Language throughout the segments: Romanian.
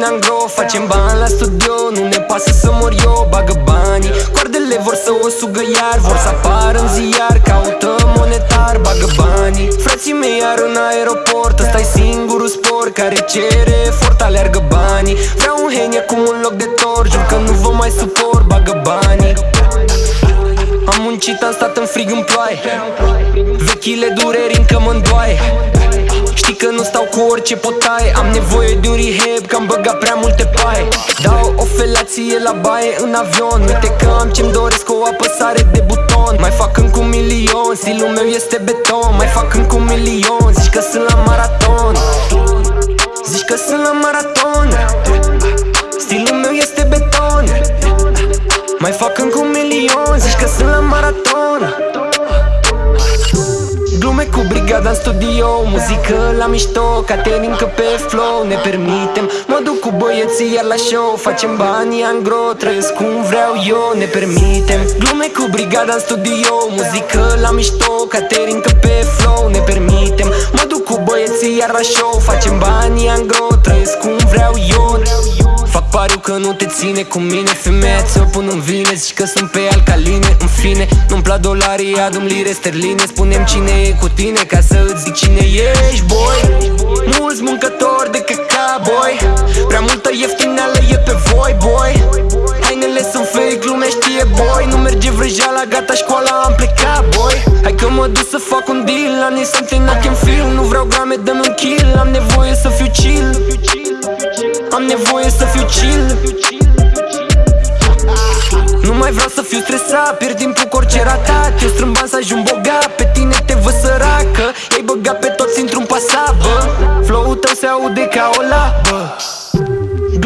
Facem bani la studio, nu ne pasă să mor eu Bagă banii, coardele vor să o sugă iar Vor să apară în ziar, caută monetar Bagă banii, frații mei iar în aeroport ăsta e singurul spor care cere efort Aleargă banii, vreau un henie cu un loc de tor Jur că nu vă mai suport, bagă banii. Am muncit, am stat în frig în ploaie. Vechile dureri încă mă îndoaie Știi că nu stau cu orice potaie. Am nevoie de un rehab că am băgat prea multe paie. Dau o felație la baie în avion. Uite că am ce-mi doresc o apăsare de buton. Mai fac încă un milion, stilul meu este beton. Mai fac încă un milion, zici că sunt la maraton. Zici că sunt la maraton. Stilul meu este beton. Mai fac încă un milion, zici că sunt la maraton Glume cu brigada în studio Muzică la mișto, caterincă pe flow Ne permitem, mă duc cu băieții iar la show Facem bani angro, trăiesc cum vreau eu Ne permitem, glume cu brigada în studio Muzică la mișto, caterincă pe flow Ne permitem, mă duc cu băieții iar la show Facem bani angro, pariu că nu te ține cu mine Femeia ți-o pun în vine Zici că sunt pe alcaline În fine, nu-mi plac dolarii Adu-mi lire sterline Spunem cine e cu tine Ca să îți zic cine ești, boy. Mulți muncători de căca, boy. Prea multă ieftineală e pe voi, boy. Hainele sunt fake, lumea știe, boy. Nu merge vrăjeala, gata școala, am plecat, boy. Hai că mă duc să fac un deal La something I can feel Nu vreau grame, dă-mi un kill Am nevoie să fiu chill am nevoie să fiu chill. Nu mai vreau să fiu stresat Pierd timpul cu orice ratat. Eu strâmb bani să ajung bogat Pe tine te văd săracă. Ei băgat pe toți într-un pasat, bă Flow-ul tău se aude ca o labă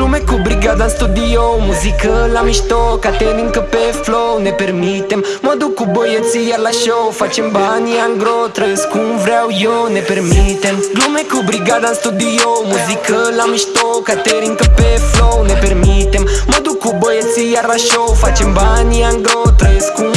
Glume cu brigada în studio Muzică la mișto, caterincă pe flow. Ne permitem, mă duc cu băieții iar la show. Facem bani angro, trăiesc cum vreau eu. Ne permitem, glume cu brigada în studio Muzică la mișto, caterincă pe flow. Ne permitem, mă duc cu băieții iar la show. Facem bani angro, trăiesc cum